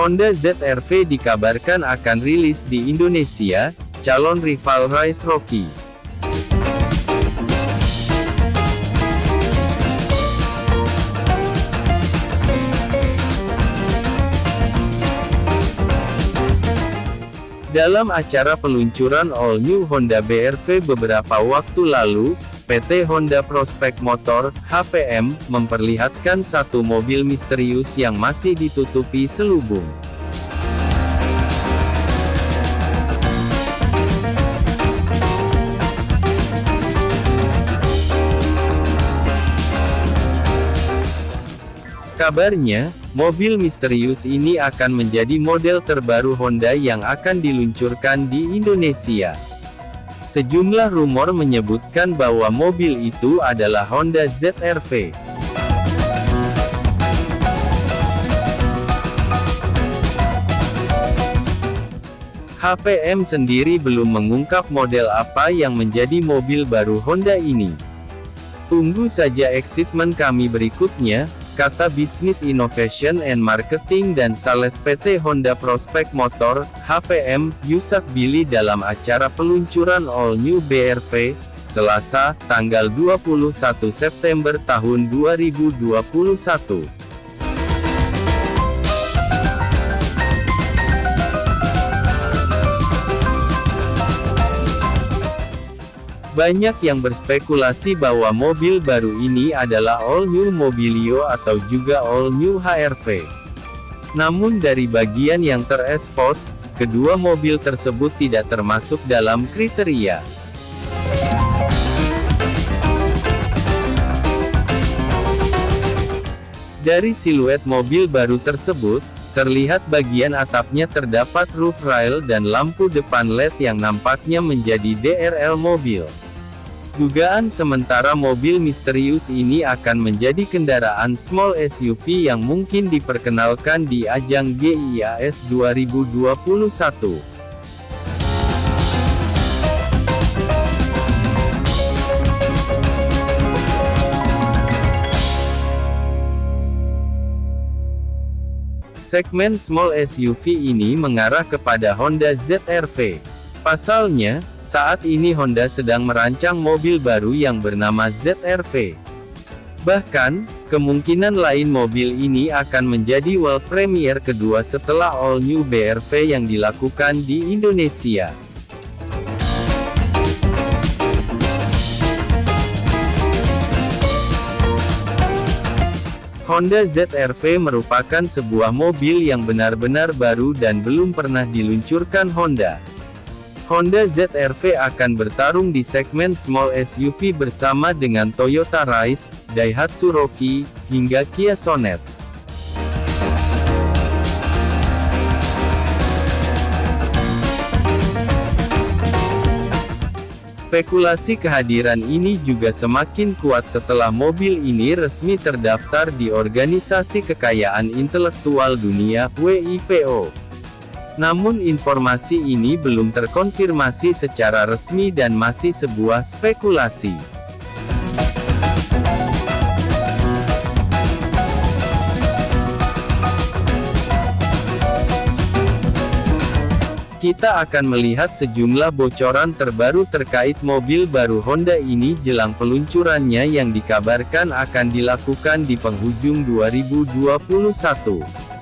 Honda ZR-V dikabarkan akan rilis di Indonesia, calon rival Rise Rocky. Dalam acara peluncuran All New Honda BR-V beberapa waktu lalu, PT Honda Prospect Motor, HPM, memperlihatkan satu mobil misterius yang masih ditutupi selubung. Kabarnya, mobil misterius ini akan menjadi model terbaru Honda yang akan diluncurkan di Indonesia. Sejumlah rumor menyebutkan bahwa mobil itu adalah Honda ZR-V. HPM sendiri belum mengungkap model apa yang menjadi mobil baru Honda ini. Tunggu saja excitement kami berikutnya, kata Bisnis Innovation and Marketing dan Sales PT Honda Prospect Motor, HPM, Yusak Billy dalam acara peluncuran All New BRV, Selasa, tanggal 21 September tahun 2021. Banyak yang berspekulasi bahwa mobil baru ini adalah All New Mobilio atau juga All New HRV. Namun dari bagian yang terekspos, kedua mobil tersebut tidak termasuk dalam kriteria. Dari siluet mobil baru tersebut, Terlihat bagian atapnya terdapat roof rail dan lampu depan LED yang nampaknya menjadi DRL mobil. Dugaan sementara mobil misterius ini akan menjadi kendaraan small SUV yang mungkin diperkenalkan di ajang GIAS 2021. Segmen small SUV ini mengarah kepada Honda ZR-V. Pasalnya, saat ini Honda sedang merancang mobil baru yang bernama ZR-V. Bahkan, kemungkinan lain mobil ini akan menjadi world premiere kedua setelah all new BR-V yang dilakukan di Indonesia. Honda ZR-V merupakan sebuah mobil yang benar-benar baru dan belum pernah diluncurkan Honda. Honda ZR-V akan bertarung di segmen small SUV bersama dengan Toyota Rise, Daihatsu Rocky, hingga Kia Sonet. Spekulasi kehadiran ini juga semakin kuat setelah mobil ini resmi terdaftar di Organisasi Kekayaan Intelektual Dunia (WIPO). Namun informasi ini belum terkonfirmasi secara resmi dan masih sebuah spekulasi. Kita akan melihat sejumlah bocoran terbaru terkait mobil baru Honda ini jelang peluncurannya yang dikabarkan akan dilakukan di penghujung 2021.